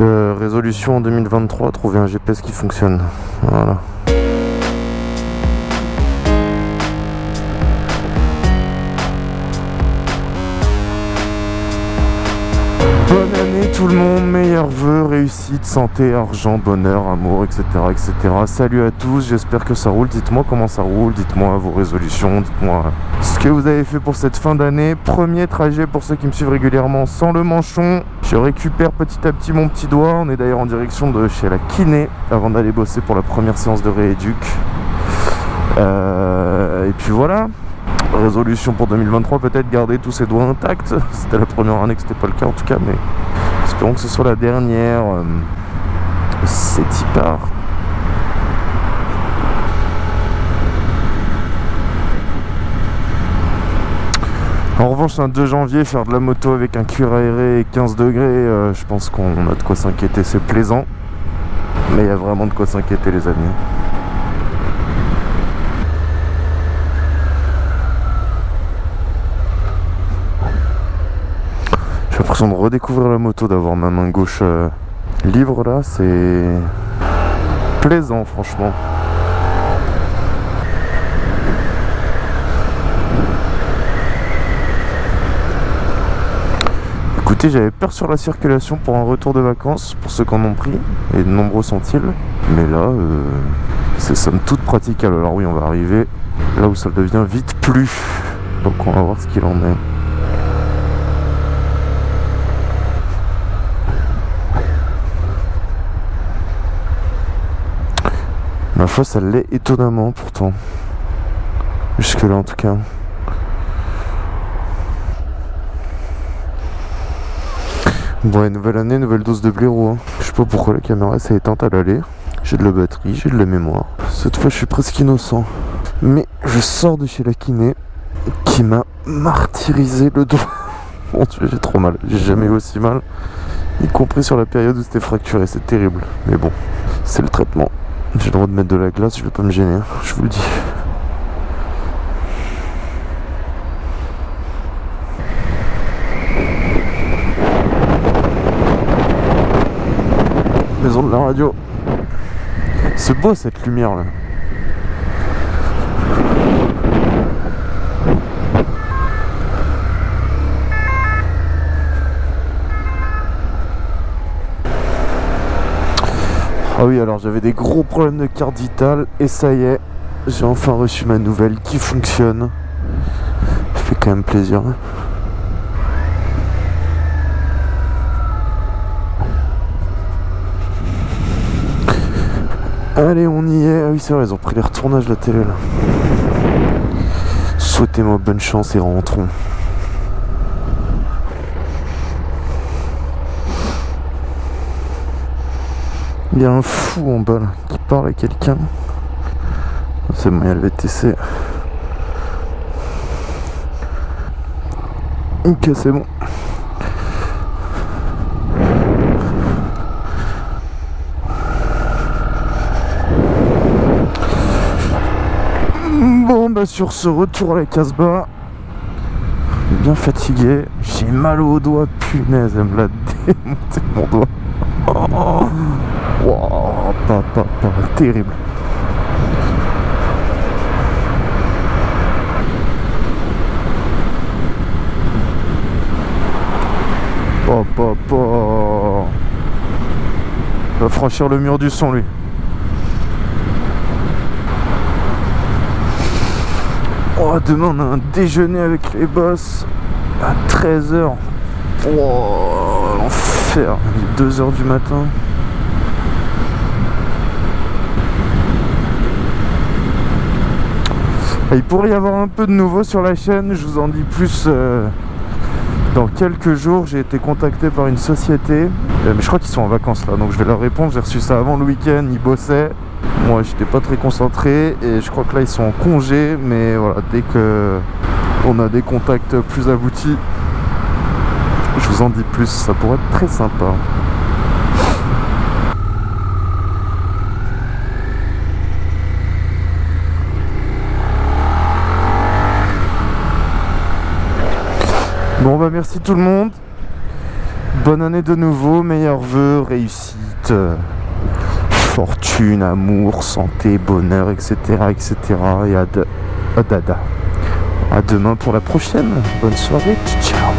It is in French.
Euh, résolution en 2023, trouver un GPS qui fonctionne. Voilà. Réussite, santé, argent, bonheur, amour, etc. etc. Salut à tous, j'espère que ça roule. Dites-moi comment ça roule, dites-moi vos résolutions, dites-moi ce que vous avez fait pour cette fin d'année. Premier trajet pour ceux qui me suivent régulièrement sans le manchon. Je récupère petit à petit mon petit doigt. On est d'ailleurs en direction de chez la kiné avant d'aller bosser pour la première séance de rééduc. Euh, et puis voilà, résolution pour 2023 peut-être garder tous ses doigts intacts c'était la première année que c'était pas le cas en tout cas mais espérons que ce soit la dernière euh, c'est part en revanche un 2 janvier faire de la moto avec un cuir aéré et 15 degrés euh, je pense qu'on a de quoi s'inquiéter c'est plaisant. Mais il y a vraiment de quoi s'inquiéter les amis l'impression de redécouvrir la moto, d'avoir ma main gauche euh, libre là, c'est plaisant franchement. Écoutez, j'avais peur sur la circulation pour un retour de vacances, pour ceux qui en ont pris, et de nombreux sont-ils. Mais là, euh, c'est somme toute praticable. Alors oui, on va arriver là où ça devient vite plus. Donc on va voir ce qu'il en est. Ma foi, ça l'est étonnamment pourtant. Jusque là en tout cas. Bon, nouvelle année, nouvelle dose de blaireau. Hein. Je sais pas pourquoi la caméra s'est éteinte à l'aller. J'ai de la batterie, j'ai de la mémoire. Cette fois, je suis presque innocent. Mais je sors de chez la kiné qui m'a martyrisé le doigt. Mon dieu, j'ai trop mal. J'ai jamais eu aussi mal. Y compris sur la période où c'était fracturé. C'est terrible. Mais bon, c'est le traitement. J'ai le droit de mettre de la glace, je vais pas me gêner, hein, je vous le dis. Maison de la radio. C'est beau cette lumière là. Oui, alors j'avais des gros problèmes de carte et ça y est, j'ai enfin reçu ma nouvelle qui fonctionne. Ça fait quand même plaisir. Allez, on y est. Ah oui, c'est vrai, ils ont pris les retournages de la télé là. Souhaitez-moi bonne chance et rentrons. Il y a un fou en bas là, qui parle à quelqu'un. C'est bon, il y a le VTC. Ok, c'est bon. Bon, bah sur ce retour à la Casbah, bien fatigué, j'ai mal au doigt, punaise, elle me l'a démonté mon doigt. Oh. Wow, pas, pas, pas, terrible. Oh, pas, pas. Va franchir le mur du son, lui. Oh, demain, on a un déjeuner avec les boss à 13h. Oh, l'enfer. Il est 2h du matin. Il pourrait y avoir un peu de nouveau sur la chaîne, je vous en dis plus euh, dans quelques jours. J'ai été contacté par une société, euh, mais je crois qu'ils sont en vacances là, donc je vais leur répondre. J'ai reçu ça avant le week-end, ils bossaient. Moi, j'étais pas très concentré et je crois que là, ils sont en congé, mais voilà, dès que on a des contacts plus aboutis, je vous en dis plus, ça pourrait être très sympa. Bon bah merci tout le monde. Bonne année de nouveau, meilleurs vœux, réussite, euh, fortune, amour, santé, bonheur, etc. etc. Et à, de, dada. À demain pour la prochaine. Bonne soirée. Ciao.